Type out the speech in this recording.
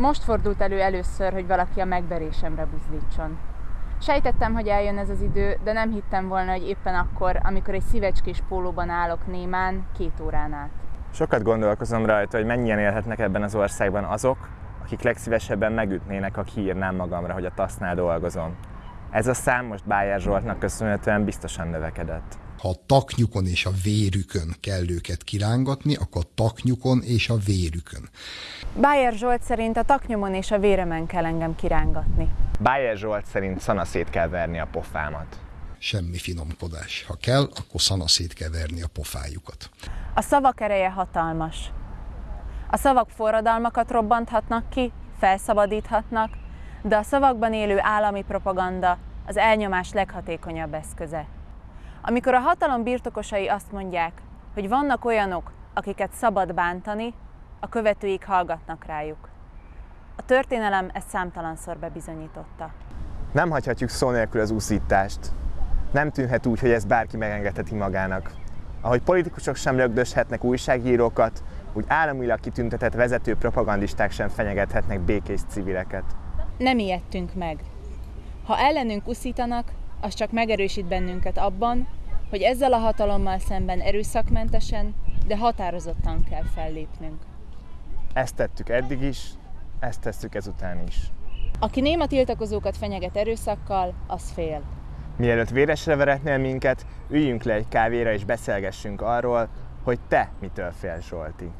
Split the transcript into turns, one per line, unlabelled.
Most fordult elő először, hogy valaki a megverésemre buzdítson. Sejtettem, hogy eljön ez az idő, de nem hittem volna, hogy éppen akkor, amikor egy szívecskés pólóban állok némán, két órán át.
Sokat gondolkozom rajta, hogy mennyien élhetnek ebben az országban azok, akik legszívesebben megütnének, ha kiírnám magamra, hogy a tasznál dolgozom. Ez a szám most Bájer Zsoltnak köszönhetően biztosan növekedett.
Ha a taknyukon és a vérükön kell őket kirángatni, akkor a taknyukon és a vérükön.
Bájer Zsolt szerint a taknyomon és a véremen kell engem kirángatni.
Bájer Zsolt szerint szanaszét kell verni a pofámat.
Semmi finomkodás. Ha kell, akkor szanaszét kell verni a pofájukat.
A szavak ereje hatalmas. A szavak forradalmakat robbanthatnak ki, felszabadíthatnak, de a szavakban élő állami propaganda az elnyomás leghatékonyabb eszköze. Amikor a hatalom birtokosai azt mondják, hogy vannak olyanok, akiket szabad bántani, a követőik hallgatnak rájuk. A történelem ezt számtalanszor bebizonyította.
Nem hagyhatjuk szó nélkül az úszítást. Nem tűnhet úgy, hogy ezt bárki megengedheti magának. Ahogy politikusok sem lögdöshetnek újságírókat, úgy államilag kitüntetett vezető propagandisták sem fenyegethetnek békés civileket.
Nem ijedtünk meg. Ha ellenünk uszítanak, az csak megerősít bennünket abban, hogy ezzel a hatalommal szemben erőszakmentesen, de határozottan kell fellépnünk.
Ezt tettük eddig is, ezt tesszük ezután is.
Aki néma tiltakozókat fenyeget erőszakkal, az fél.
Mielőtt véresre veretnél minket, üljünk le egy kávéra és beszélgessünk arról, hogy te mitől félsz, Zsolti.